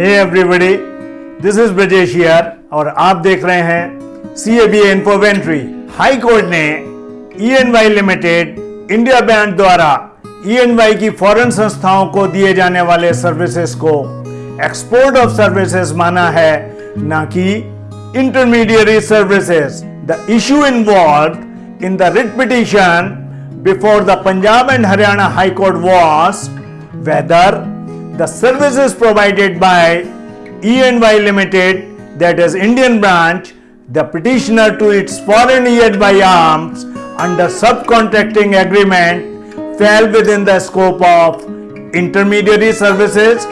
Hey everybody this is Brajesh और आप देख रहे हैं C A B इन्फोवेंट्री high court ने E N Y limited India bank द्वारा ई एन वाई की फॉरेन संस्थाओं को दिए जाने वाले सर्विसेज़ को एक्सपोर्ट ऑफ़ सर्विसेज़ माना है, ना कि intermediary services the issue involved in the writ petition before the Punjab and Haryana high court was whether the services provided by E&Y Limited, that is Indian branch, the petitioner to its foreign E&Y arms under subcontracting agreement fell within the scope of intermediary services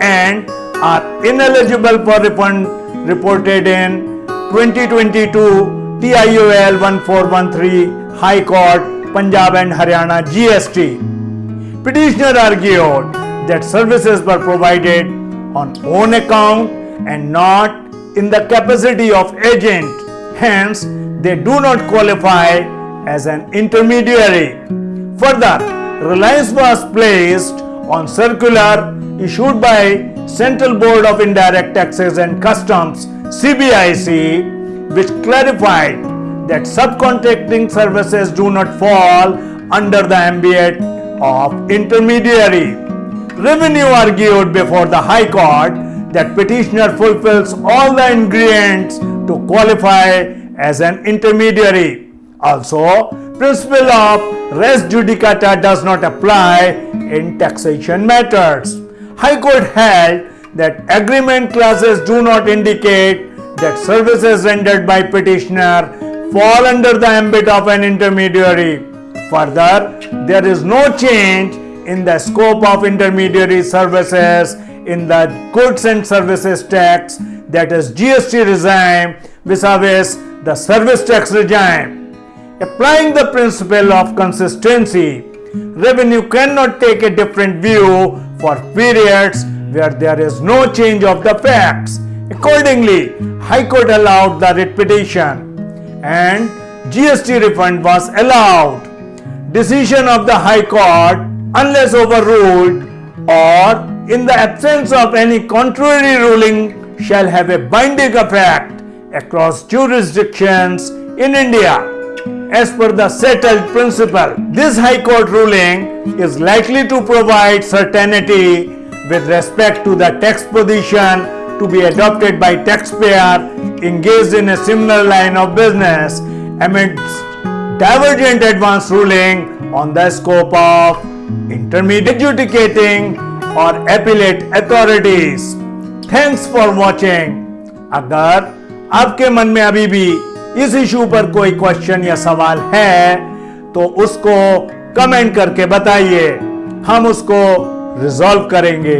and are ineligible for refund reported in 2022 TIOL 1413 High Court Punjab and Haryana GST. Petitioner argued that services were provided on own account and not in the capacity of agent. Hence, they do not qualify as an intermediary. Further, reliance was placed on circular issued by Central Board of Indirect Taxes and Customs CBIC which clarified that subcontracting services do not fall under the ambit of intermediary. Revenue argued before the High Court that petitioner fulfills all the ingredients to qualify as an intermediary. Also, principle of res judicata does not apply in taxation matters. High Court held that agreement clauses do not indicate that services rendered by petitioner fall under the ambit of an intermediary. Further, there is no change in the scope of intermediary services in the goods and services tax that is GST regime vis-a-vis the service tax regime. Applying the principle of consistency, revenue cannot take a different view for periods where there is no change of the facts. Accordingly, High Court allowed the writ petition and GST refund was allowed decision of the High Court unless overruled or in the absence of any contrary ruling shall have a binding effect across jurisdictions in India. As per the settled principle, this High Court ruling is likely to provide certainty with respect to the tax position to be adopted by taxpayer engaged in a similar line of business amidst divergent advance ruling on the scope of intermediate adjudicating or appellate authorities. Thanks for watching. अगर आपके मन में अभी भी इस issue पर कोई question या सवाल है तो उसको कमेंट करके बताइए हम उसको रिजॉल्व करेंगे